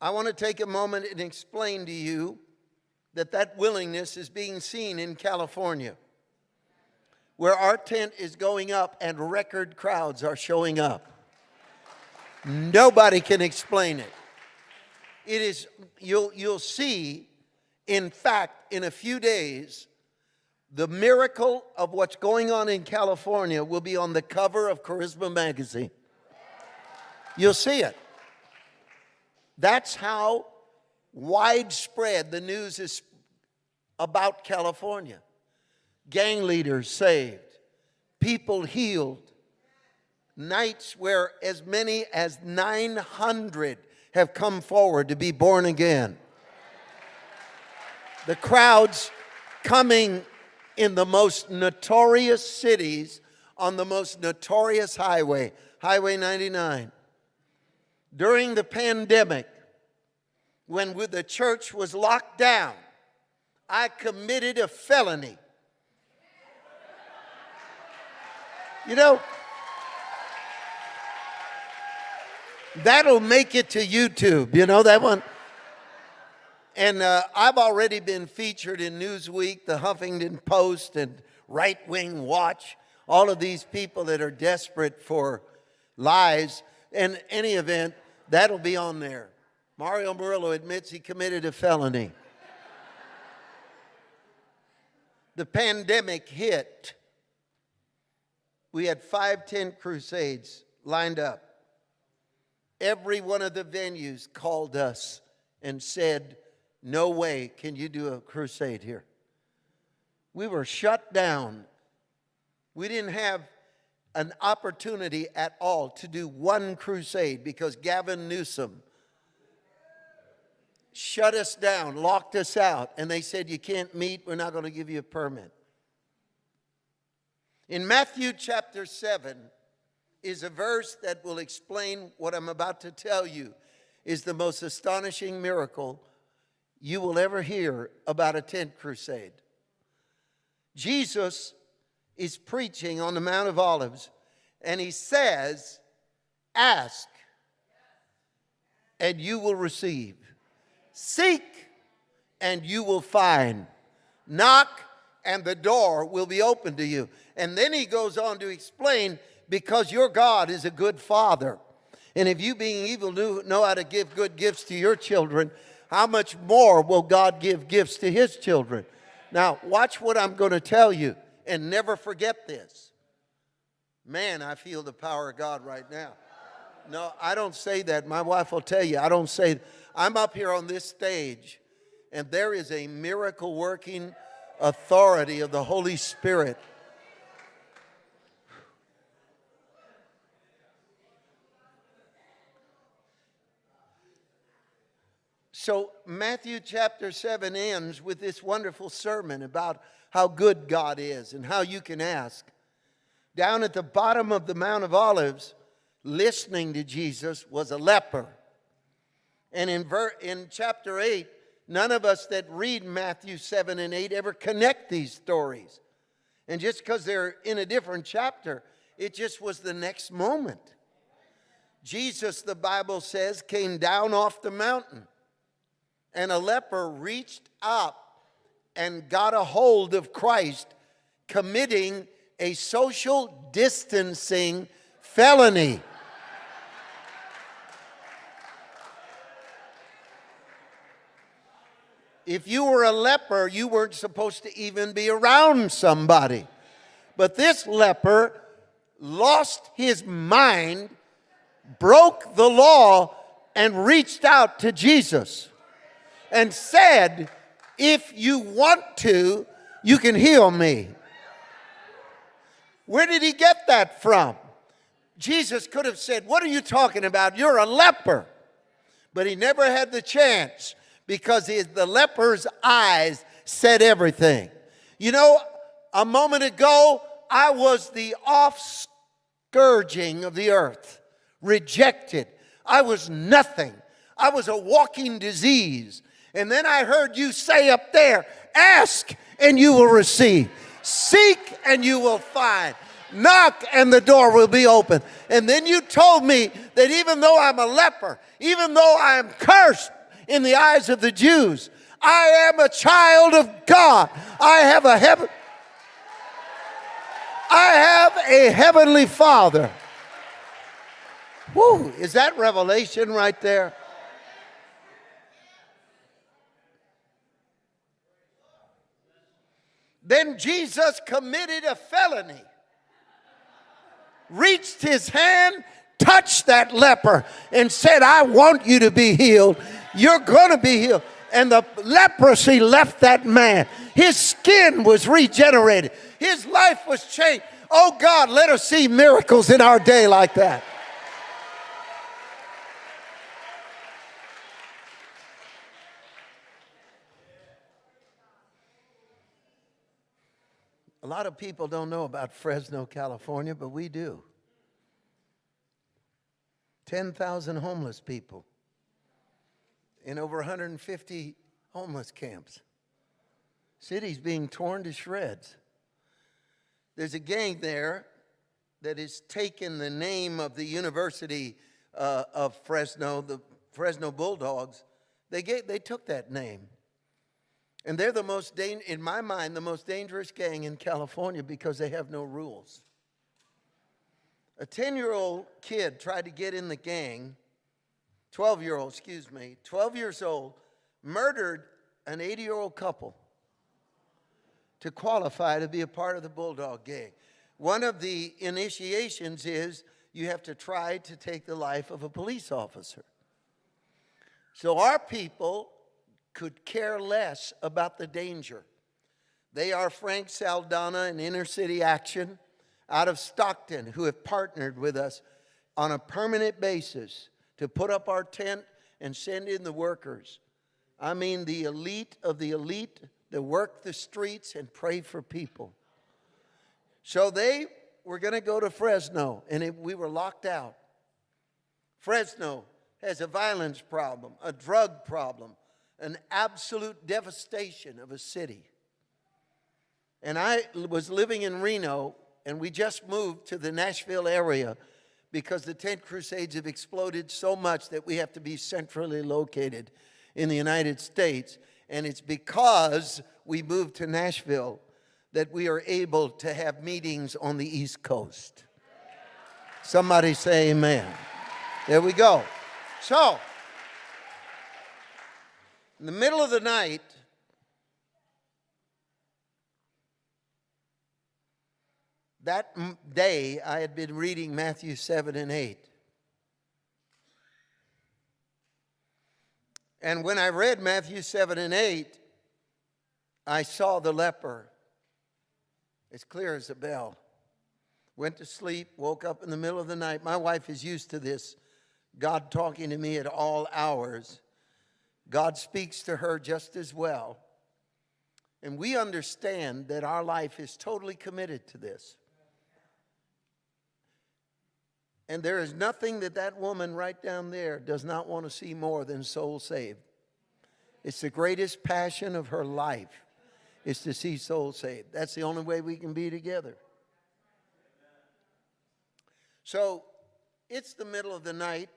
I want to take a moment and explain to you that that willingness is being seen in California, where our tent is going up and record crowds are showing up. Nobody can explain it. It is, you'll, you'll see, in fact, in a few days, the miracle of what's going on in California will be on the cover of Charisma Magazine. You'll see it. That's how widespread the news is about California. Gang leaders saved, people healed, nights where as many as 900 have come forward to be born again. The crowds coming in the most notorious cities on the most notorious highway, Highway 99. During the pandemic, when the church was locked down, I committed a felony. You know, that'll make it to YouTube. You know that one? And uh, I've already been featured in Newsweek, the Huffington Post, and Right Wing Watch, all of these people that are desperate for lies. In any event, that'll be on there. Mario Murillo admits he committed a felony. the pandemic hit. We had five tent crusades lined up. Every one of the venues called us and said, no way can you do a crusade here. We were shut down. We didn't have an opportunity at all to do one crusade because Gavin Newsom shut us down, locked us out, and they said, You can't meet, we're not going to give you a permit. In Matthew chapter 7 is a verse that will explain what I'm about to tell you is the most astonishing miracle you will ever hear about a tent crusade. Jesus is preaching on the Mount of Olives, and he says, Ask, and you will receive. Seek, and you will find. Knock, and the door will be open to you. And then he goes on to explain because your God is a good father. And if you, being evil, know how to give good gifts to your children, how much more will God give gifts to his children? Now, watch what I'm going to tell you and never forget this. Man, I feel the power of God right now. No, I don't say that. My wife will tell you, I don't say, I'm up here on this stage and there is a miracle working authority of the Holy Spirit So Matthew chapter 7 ends with this wonderful sermon about how good God is and how you can ask. Down at the bottom of the Mount of Olives, listening to Jesus, was a leper. And in, in chapter 8, none of us that read Matthew 7 and 8 ever connect these stories. And just because they're in a different chapter, it just was the next moment. Jesus, the Bible says, came down off the mountain and a leper reached up and got a hold of Christ, committing a social distancing felony. If you were a leper, you weren't supposed to even be around somebody. But this leper lost his mind, broke the law, and reached out to Jesus and said, If you want to, you can heal me. Where did he get that from? Jesus could have said, What are you talking about? You're a leper. But he never had the chance because the leper's eyes said everything. You know, a moment ago, I was the off scourging of the earth, rejected. I was nothing. I was a walking disease. And then I heard you say up there, ask and you will receive. Seek and you will find. Knock and the door will be open. And then you told me that even though I'm a leper, even though I am cursed in the eyes of the Jews, I am a child of God. I have a heaven. I have a heavenly Father. Woo, is that revelation right there? Then Jesus committed a felony, reached his hand, touched that leper, and said, I want you to be healed. You're going to be healed. And the leprosy left that man. His skin was regenerated, his life was changed. Oh God, let us see miracles in our day like that. A lot of people don't know about Fresno, California, but we do. 10,000 homeless people in over 150 homeless camps. Cities being torn to shreds. There's a gang there that has taken the name of the University uh, of Fresno, the Fresno Bulldogs. They, gave, they took that name. And they're the most, in my mind, the most dangerous gang in California because they have no rules. A 10 year old kid tried to get in the gang, 12 year old, excuse me, 12 years old, murdered an 80 year old couple to qualify to be a part of the Bulldog gang. One of the initiations is you have to try to take the life of a police officer. So our people could care less about the danger. They are Frank Saldana and Inner City Action out of Stockton who have partnered with us on a permanent basis to put up our tent and send in the workers. I mean the elite of the elite that work the streets and pray for people. So they were going to go to Fresno, and it, we were locked out. Fresno has a violence problem, a drug problem, an absolute devastation of a city. And I was living in Reno, and we just moved to the Nashville area because the tent crusades have exploded so much that we have to be centrally located in the United States. And it's because we moved to Nashville that we are able to have meetings on the East Coast. Somebody say amen. There we go. So, in the middle of the night, that day I had been reading Matthew 7 and 8. And when I read Matthew 7 and 8, I saw the leper as clear as a bell. Went to sleep, woke up in the middle of the night. My wife is used to this, God talking to me at all hours. God speaks to her just as well. And we understand that our life is totally committed to this. And there is nothing that that woman right down there does not want to see more than souls saved. It's the greatest passion of her life is to see souls saved. That's the only way we can be together. So it's the middle of the night.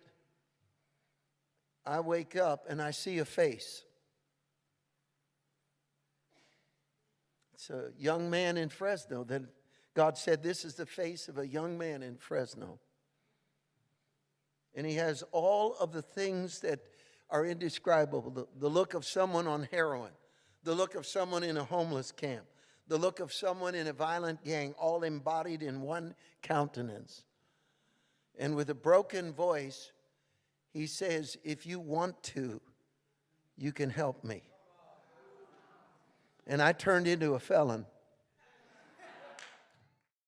I wake up and I see a face. It's a young man in Fresno that God said, This is the face of a young man in Fresno. And he has all of the things that are indescribable the, the look of someone on heroin, the look of someone in a homeless camp, the look of someone in a violent gang, all embodied in one countenance. And with a broken voice, he says, If you want to, you can help me. And I turned into a felon.